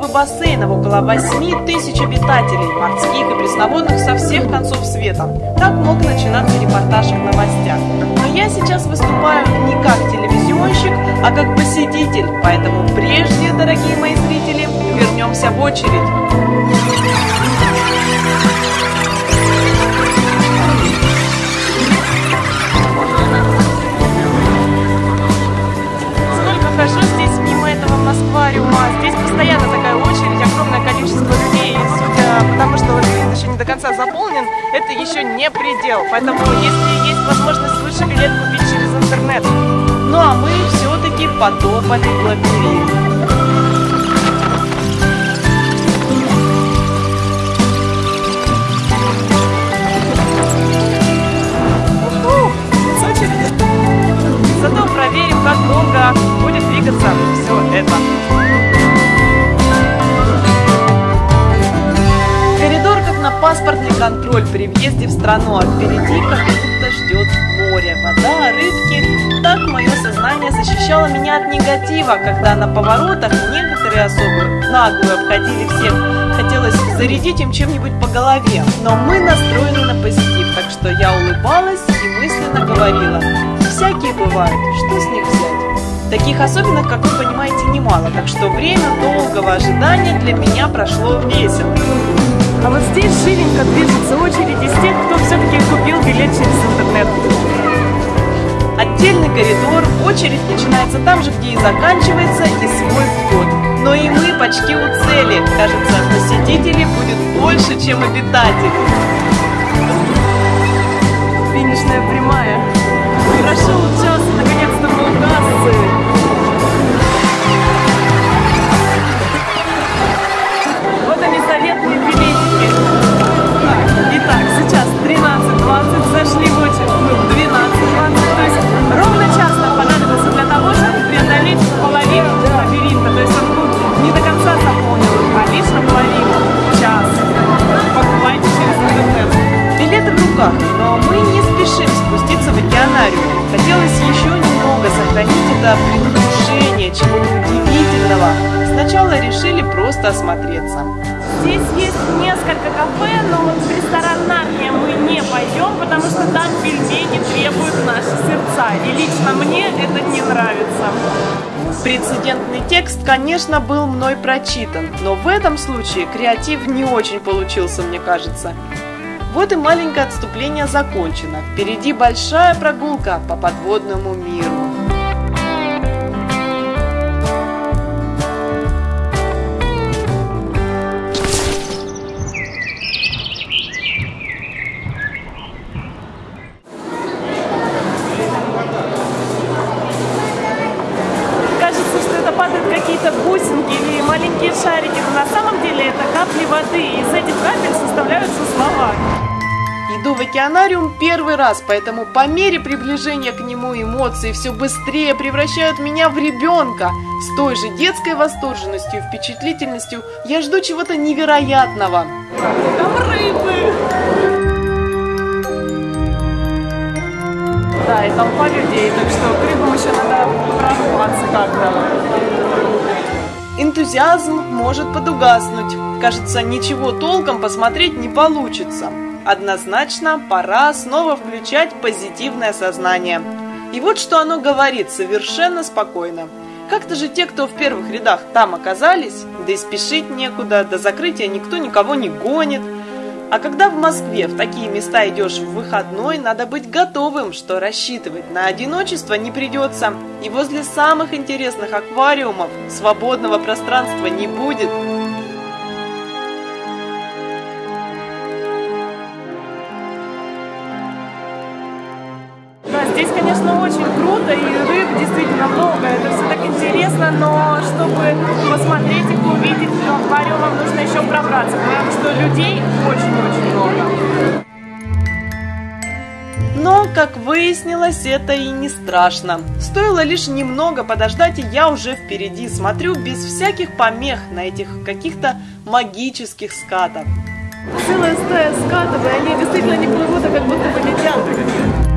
аквариумов и бассейнов, около 8 тысяч обитателей, морских и пресноводных со всех концов света. Так мог начинаться репортаж в новостях. Но я сейчас выступаю не как телевизионщик, а как посетитель, поэтому прежде, дорогие мои зрители, вернемся в очередь. До конца заполнен, это еще не предел. Поэтому, если есть возможность, лучше билет купить через интернет. Ну а мы все-таки потопали в лабиринт. Зато проверим, как долго будет двигаться все это. Паспортный контроль при въезде в страну, а впереди как будто ждет море, вода, рыбки. Так мое сознание защищало меня от негатива, когда на поворотах некоторые особы нагло обходили всех. Хотелось зарядить им чем-нибудь по голове, но мы настроены на позитив, так что я улыбалась и мысленно говорила, всякие бывают, что с них взять? Таких особенных, как вы понимаете, немало, так что время долгого ожидания для меня прошло весело. А вот здесь живенько движется очередь из тех, кто все-таки купил билет через интернет. Отдельный коридор, очередь начинается там же, где и заканчивается, и свой вход. Но и мы почти у цели. Кажется, посетителей будет больше, чем обитателей. Финишная прямая. Текст, конечно, был мной прочитан, но в этом случае креатив не очень получился, мне кажется. Вот и маленькое отступление закончено. Впереди большая прогулка по подводному миру. Раз, поэтому по мере приближения к нему эмоции все быстрее превращают меня в ребенка. С той же детской восторженностью и впечатлительностью я жду чего-то невероятного. Там рыбы! Да, и толпа людей, так что к рыбам еще надо прорваться как-то. Энтузиазм может подугаснуть. Кажется, ничего толком посмотреть не получится. Однозначно пора снова включать позитивное сознание. И вот что оно говорит совершенно спокойно. Как-то же те, кто в первых рядах там оказались, да и спешить некуда, до закрытия никто никого не гонит. А когда в Москве в такие места идешь в выходной, надо быть готовым, что рассчитывать на одиночество не придется. И возле самых интересных аквариумов свободного пространства не будет. Здесь, конечно, очень круто, и рыб действительно много, это все так интересно, но чтобы посмотреть их, увидеть, то аквариумом нужно еще пробраться, потому что людей очень-очень много. Но, как выяснилось, это и не страшно. Стоило лишь немного подождать, и я уже впереди смотрю без всяких помех на этих каких-то магических скатов. Целая стая скатов, и они действительно не плывут, а как будто бы летят.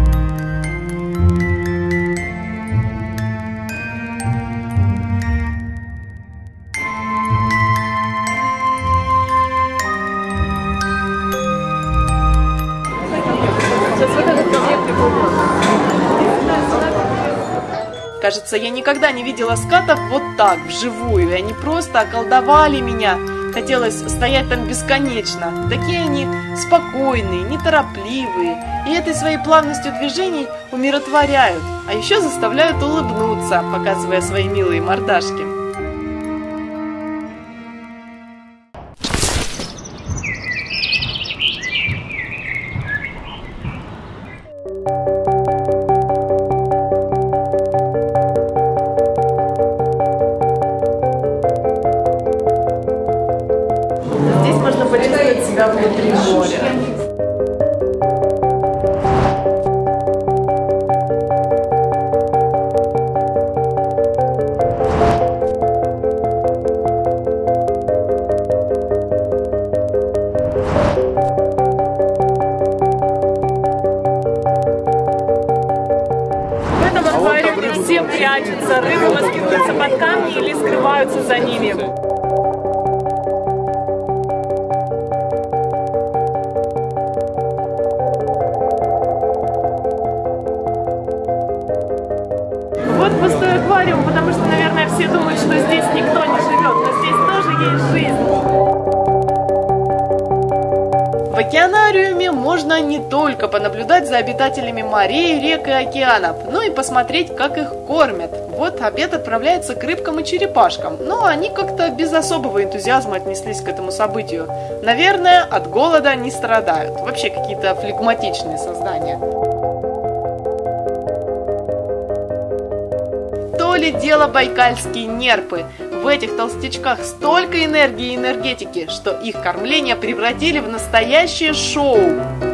Кажется, я никогда не видела скатов вот так, вживую, и они просто околдовали меня. Хотелось стоять там бесконечно. Такие они спокойные, неторопливые, и этой своей плавностью движений умиротворяют, а еще заставляют улыбнуться, показывая свои милые мордашки. Прячутся, рыбы маскируются под камни или скрываются за ними. Океанариуме можно не только понаблюдать за обитателями морей, рек и океанов, но и посмотреть, как их кормят. Вот обед отправляется к рыбкам и черепашкам, но они как-то без особого энтузиазма отнеслись к этому событию. Наверное, от голода не страдают. Вообще какие-то флегматичные создания. ли дело байкальские нерпы? В этих толстячках столько энергии и энергетики, что их кормление превратили в настоящее шоу.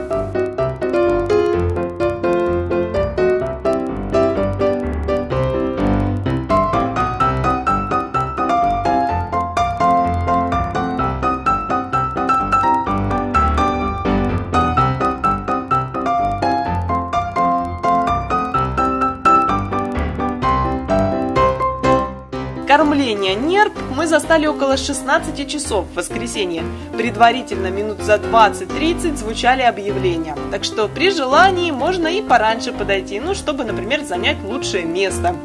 Застали около 16 часов в воскресенье. Предварительно минут за 20-30 звучали объявления. Так что при желании можно и пораньше подойти, ну, чтобы, например, занять лучшее место.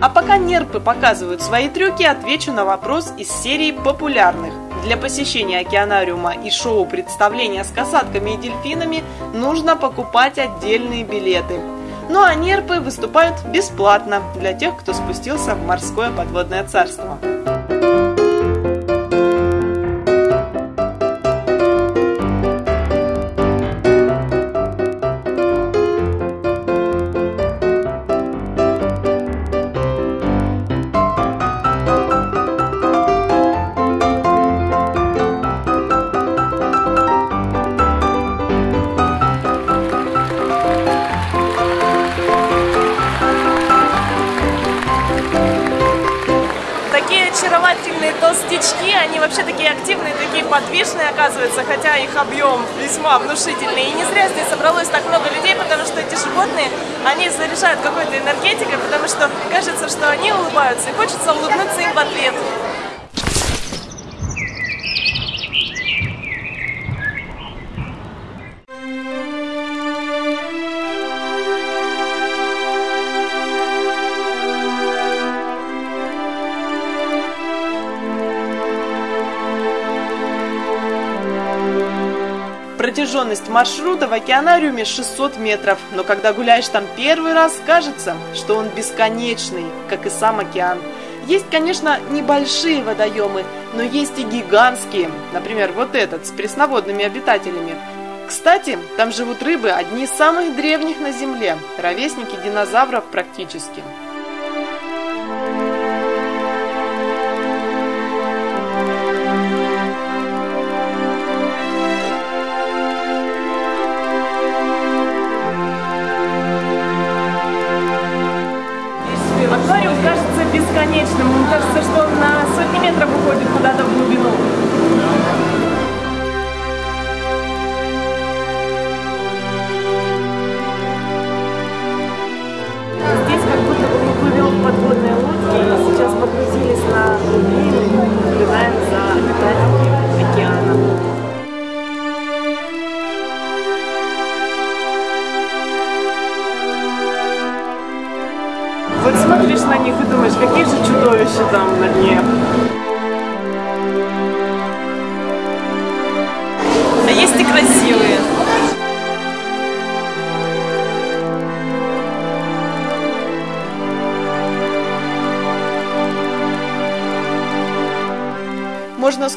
А пока нерпы показывают свои трюки, отвечу на вопрос из серии популярных. Для посещения океанариума и шоу представления с касатками и дельфинами нужно покупать отдельные билеты. Ну а нерпы выступают бесплатно для тех, кто спустился в морское подводное царство. Подвижные оказываются, хотя их объем весьма внушительный. И не зря здесь собралось так много людей, потому что эти животные, они заряжают какой-то энергетикой, потому что кажется, что они улыбаются, и хочется улыбнуться им в ответ. Маршрута в океанариуме 600 метров, но когда гуляешь там первый раз, кажется, что он бесконечный, как и сам океан. Есть, конечно, небольшие водоемы, но есть и гигантские, например, вот этот с пресноводными обитателями. Кстати, там живут рыбы, одни из самых древних на Земле, ровесники динозавров практически. Там на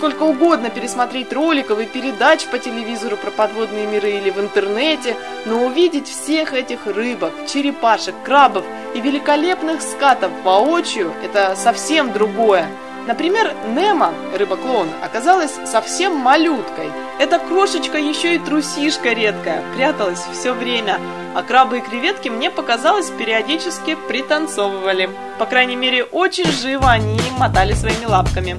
сколько угодно пересмотреть роликов и передач по телевизору про подводные миры или в интернете, но увидеть всех этих рыбок, черепашек, крабов и великолепных скатов воочию – это совсем другое. Например, Немо, рыба-клоун, оказалась совсем малюткой. Эта крошечка еще и трусишка редкая, пряталась все время. А крабы и креветки мне показалось периодически пританцовывали. По крайней мере, очень живо они мотали своими лапками.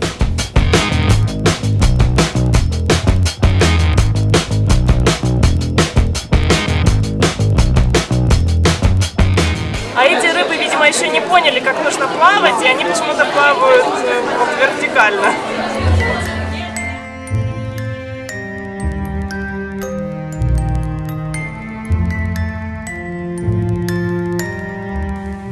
Поняли, как нужно плавать, и они почему-то плавают э, вот вертикально.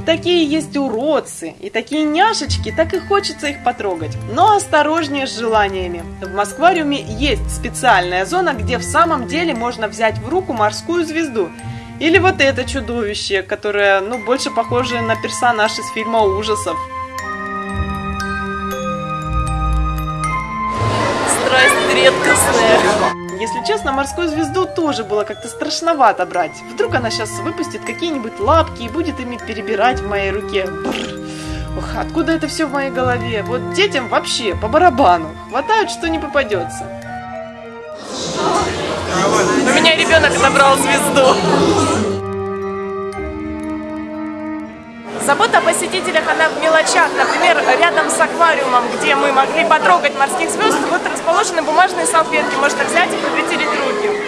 Такие есть уродцы, и такие няшечки, так и хочется их потрогать. Но осторожнее с желаниями. В Москвариуме есть специальная зона, где в самом деле можно взять в руку морскую звезду. Или вот это чудовище, которое, ну, больше похоже на персонаж из фильма ужасов. Страсть редкостная. Если честно, морскую звезду тоже было как-то страшновато брать. Вдруг она сейчас выпустит какие-нибудь лапки и будет ими перебирать в моей руке. Бррр. Ох, откуда это все в моей голове? Вот детям вообще по барабану. Хватают, что не попадется. Меня ребенок забрал звезду. Забота о посетителях, она в мелочах. Например, рядом с аквариумом, где мы могли потрогать морских звезд, вот расположены бумажные салфетки. Можно взять и вытереть руки.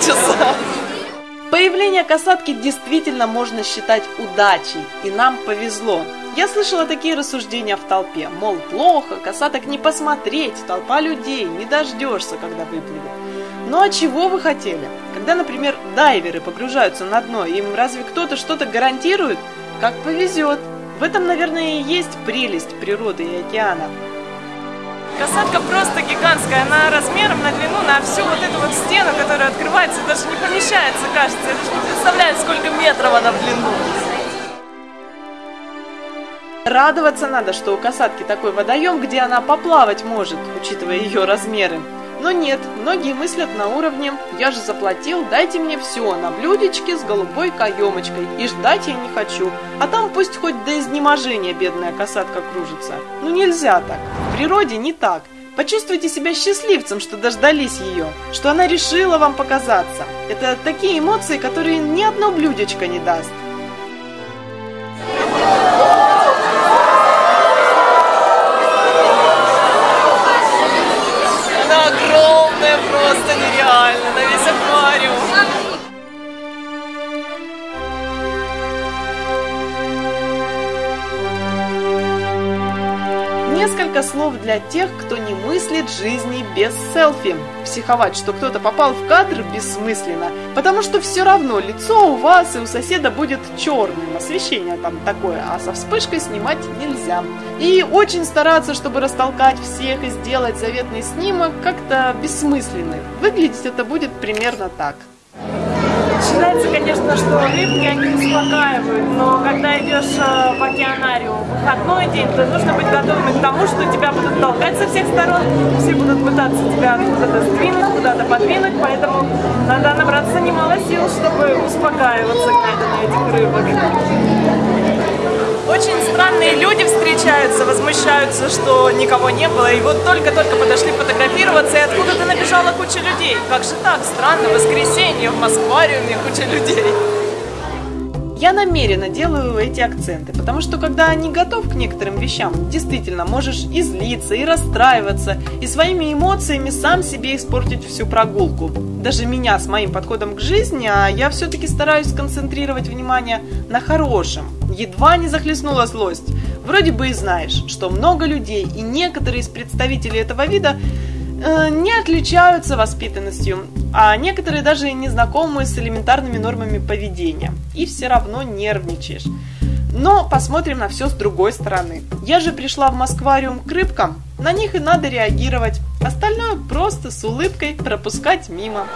Полчаса. Появление касатки действительно можно считать удачей, и нам повезло. Я слышала такие рассуждения в толпе, мол, плохо, касаток не посмотреть, толпа людей, не дождешься, когда выплывет. Ну а чего вы хотели? Когда, например, дайверы погружаются на дно, им разве кто-то что-то гарантирует? Как повезет. В этом, наверное, и есть прелесть природы и океана. Касатка просто гигантская, она размером на длину, на всю вот эту вот стену, которая открывается, даже не помещается, кажется. Я даже не представляю, сколько метров она в длину. Радоваться надо, что у касатки такой водоем, где она поплавать может, учитывая ее размеры. Но нет, многие мыслят на уровне «я же заплатил, дайте мне все на блюдечке с голубой каемочкой, и ждать я не хочу, а там пусть хоть до изнеможения бедная касатка кружится». Ну нельзя так, в природе не так. Почувствуйте себя счастливцем, что дождались ее, что она решила вам показаться. Это такие эмоции, которые ни одно блюдечко не даст. Несколько слов для тех, кто не мыслит жизни без селфи. Психовать, что кто-то попал в кадр, бессмысленно, потому что все равно лицо у вас и у соседа будет черным, освещение там такое, а со вспышкой снимать нельзя. И очень стараться, чтобы растолкать всех и сделать заветный снимок как-то бессмысленным. Выглядеть это будет примерно так. Считается, конечно, что рыбки, они успокаивают, но когда идешь э, в океанариум в выходной день, то нужно быть готовым к тому, что тебя будут толкать со всех сторон, все будут пытаться тебя куда-то сдвинуть, куда-то подвинуть, поэтому надо набраться немало сил, чтобы успокаиваться, глядя на этих рыбок. Очень странные люди встречаются, возмущаются, что никого не было, и вот только-только подошли фотографироваться, и откуда-то набежала куча людей. Как же так? Странно, воскресенье в Москвариуме куча людей. Я намеренно делаю эти акценты, потому что когда не готов к некоторым вещам, действительно можешь и злиться, и расстраиваться, и своими эмоциями сам себе испортить всю прогулку. Даже меня с моим подходом к жизни, а я все-таки стараюсь сконцентрировать внимание на хорошем. Едва не захлестнула злость. Вроде бы и знаешь, что много людей и некоторые из представителей этого вида э, не отличаются воспитанностью, а некоторые даже не знакомы с элементарными нормами поведения. И все равно нервничаешь. Но посмотрим на все с другой стороны. Я же пришла в Москвариум к рыбкам, на них и надо реагировать. Остальное просто с улыбкой пропускать мимо.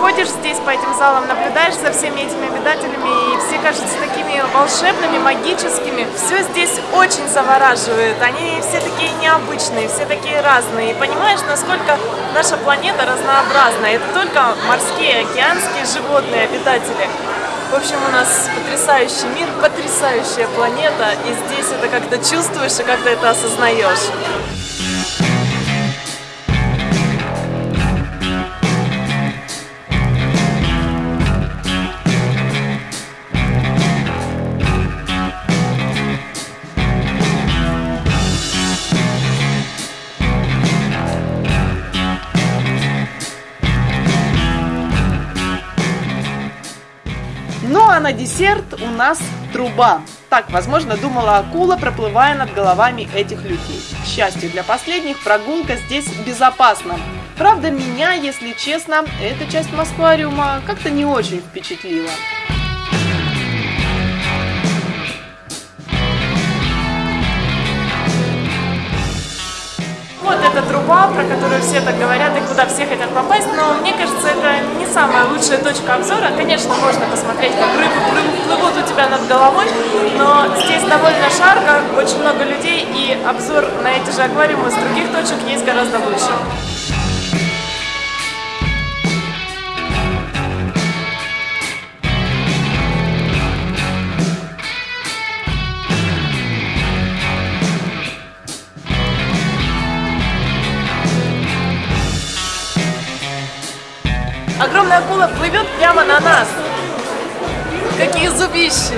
Ходишь здесь по этим залам, наблюдаешь за всеми этими обитателями, и все кажутся такими волшебными, магическими. Все здесь очень завораживает. Они все такие необычные, все такие разные. И понимаешь, насколько наша планета разнообразна. Это только морские, океанские животные, обитатели. В общем, у нас потрясающий мир, потрясающая планета, и здесь это как-то чувствуешь и как-то это осознаешь. На десерт у нас труба. Так, возможно, думала акула, проплывая над головами этих людей. К счастью для последних, прогулка здесь безопасна. Правда, меня, если честно, эта часть Москвариума как-то не очень впечатлила. Эта труба, про которую все так говорят и куда все хотят попасть, но мне кажется, это не самая лучшая точка обзора. Конечно, можно посмотреть, как рыбы плывут у тебя над головой, но здесь довольно жарко, очень много людей, и обзор на эти же аквариумы с других точек есть гораздо лучше. Огромная акула плывет прямо на нас. Какие зубищи!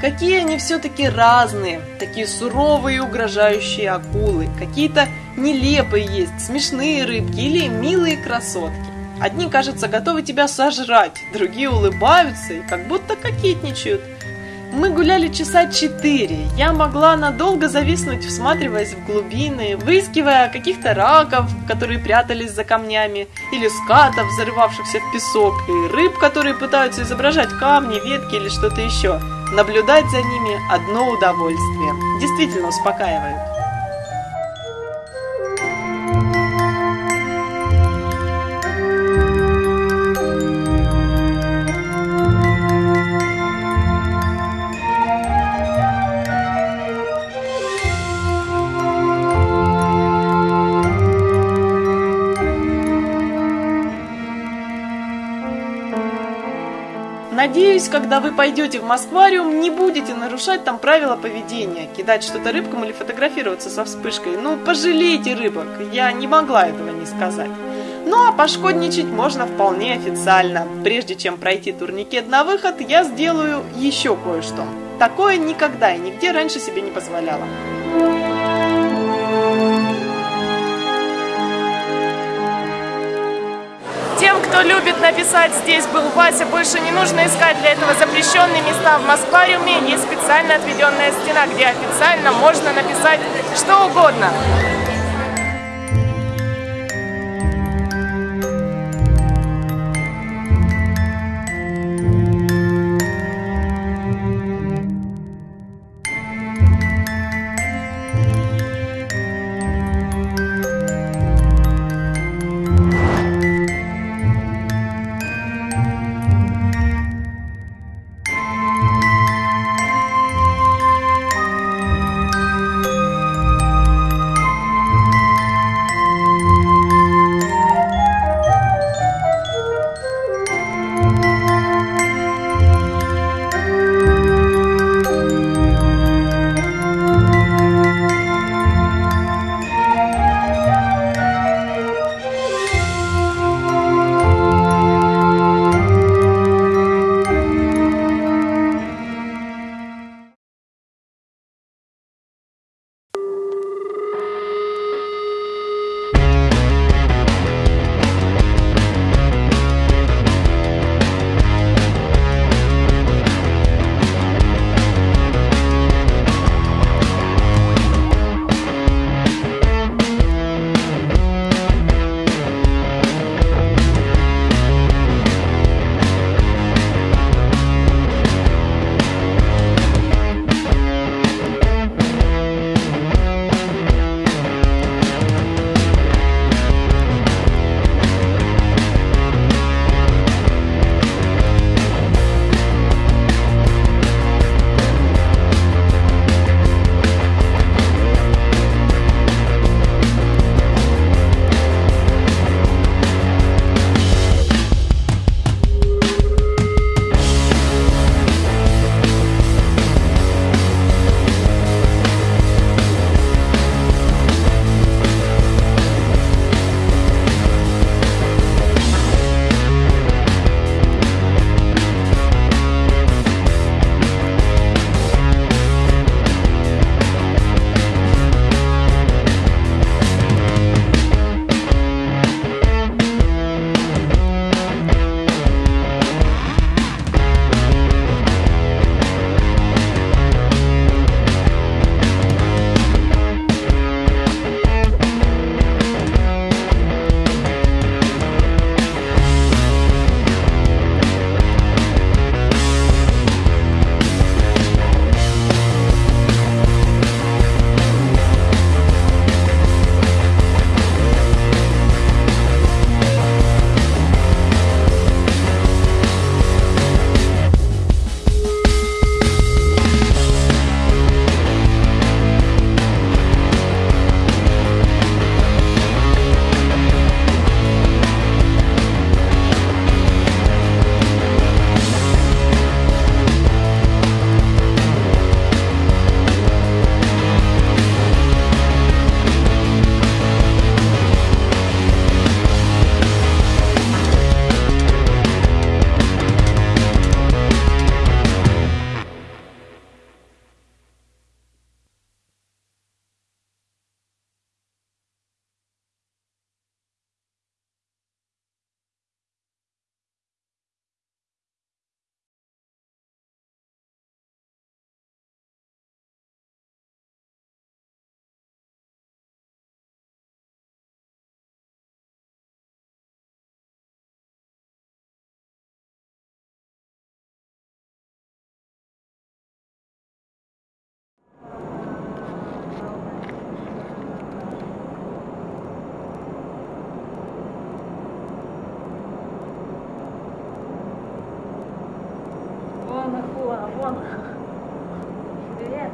Какие они все-таки разные, такие суровые и угрожающие акулы, какие-то нелепые есть, смешные рыбки или милые красотки. Одни, кажется, готовы тебя сожрать, другие улыбаются и как будто кокетничают. Мы гуляли часа четыре. Я могла надолго зависнуть, всматриваясь в глубины, выискивая каких-то раков, которые прятались за камнями, или скатов, зарывавшихся в песок, и рыб, которые пытаются изображать камни, ветки или что-то еще. Наблюдать за ними – одно удовольствие. Действительно успокаивает. Надеюсь, когда вы пойдете в Москвариум, не будете нарушать там правила поведения, кидать что-то рыбкам или фотографироваться со вспышкой. Ну, пожалейте рыбок, я не могла этого не сказать. Ну а пошкодничать можно вполне официально. Прежде чем пройти турникет на выход, я сделаю еще кое-что. Такое никогда и нигде раньше себе не позволяла. Кто любит написать «Здесь был Вася», больше не нужно искать для этого запрещенные места в Москвариуме. Есть специально отведенная стена, где официально можно написать что угодно. Вон. Привет.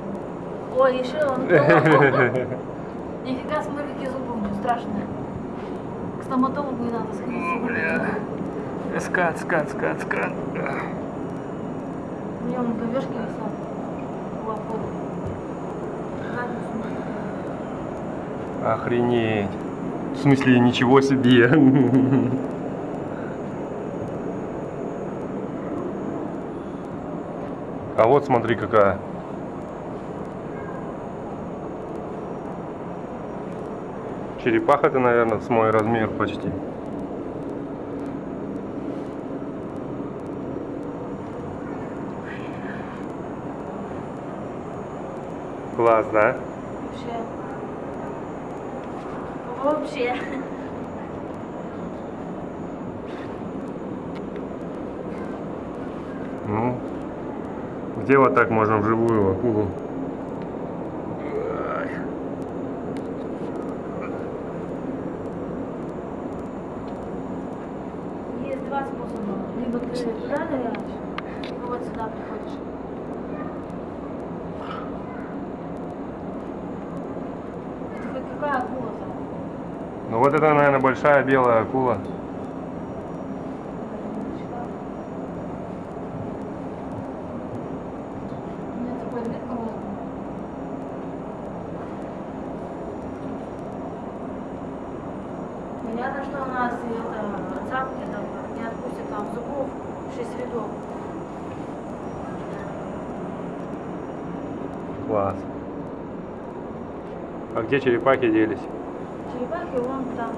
Ой, еще он. Нифига, смотри, какие зубы у него страшные. К стоматологу не надо сходить. Скат, скат, скат, скат. У него на повешке висят. Охренеть. В смысле, ничего себе. А вот смотри какая. Черепаха-то, наверное, с мой размер почти. Класс, да? Вообще. Вообще. Ну, где вот так можно вживую акулу? Есть два способа. Либо ты туда ныряешь, либо вот сюда приходишь. Это хоть какая акула-то? Ну вот это, наверное, большая белая акула. У меня такой вид грозный. Понятно, это цапки там не отпустят там зубов в 6 рядов. Класс. А где черепахи делись? Черепахи вон там.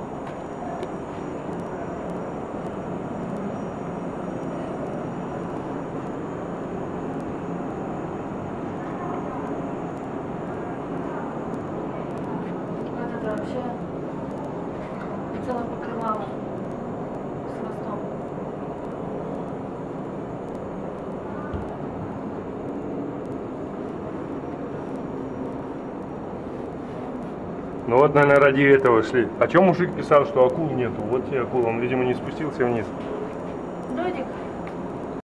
Вот это вообще целое покрывало с хвостом. Ну вот, наверное, ради этого шли. А чем мужик писал, что акул нету? Вот тебе акула, он, видимо, не спустился вниз.